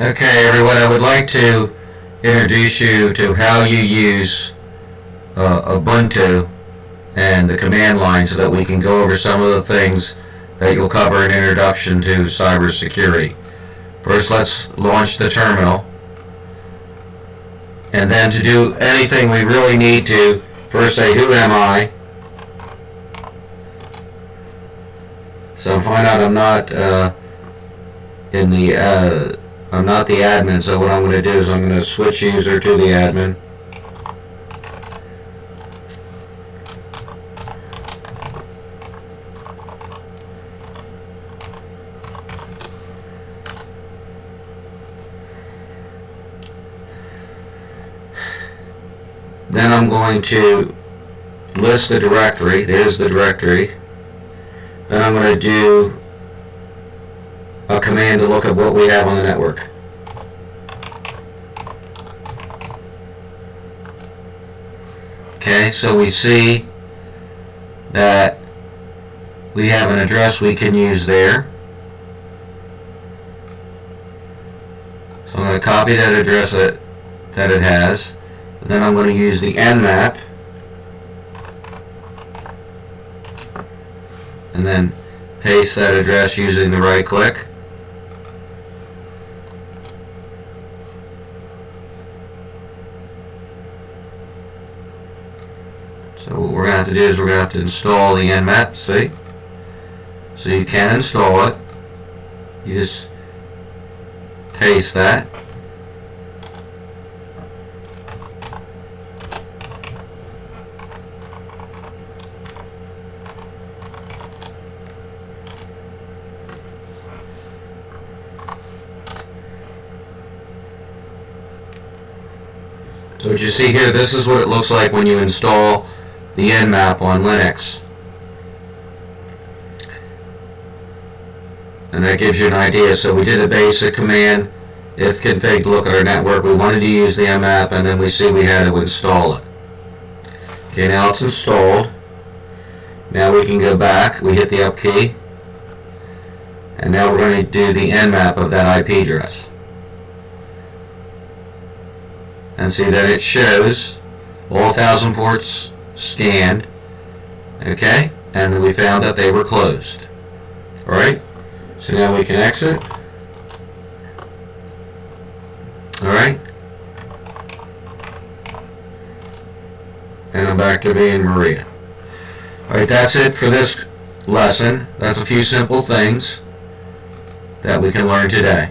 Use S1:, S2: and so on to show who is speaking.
S1: Okay, everyone, I would like to introduce you to how you use uh, Ubuntu and the command line so that we can go over some of the things that you'll cover in Introduction to Cybersecurity. First, let's launch the terminal. And then to do anything we really need to, first say, who am I? So find out I'm not uh, in the, uh, I'm not the admin, so what I'm going to do is I'm going to switch user to the admin. Then I'm going to list the directory. There's the directory. Then I'm going to do a command to look at what we have on the network. Okay, so we see that we have an address we can use there. So I'm going to copy that address that, that it has. Then I'm going to use the nmap. And then paste that address using the right click. So what we're going to have to do is we're going to have to install the nmap, see? So you can install it. You just paste that. So what you see here, this is what it looks like when you install the Nmap on Linux. And that gives you an idea. So we did a basic command, ifconfig look at our network. We wanted to use the Nmap and then we see we had to install it. Okay, now it's installed. Now we can go back, we hit the up key. And now we're going to do the Nmap of that IP address. and see that it shows all 1000 ports scanned okay? And then we found that they were closed. Alright so now we can exit. Alright and I'm back to being Maria. Alright that's it for this lesson. That's a few simple things that we can learn today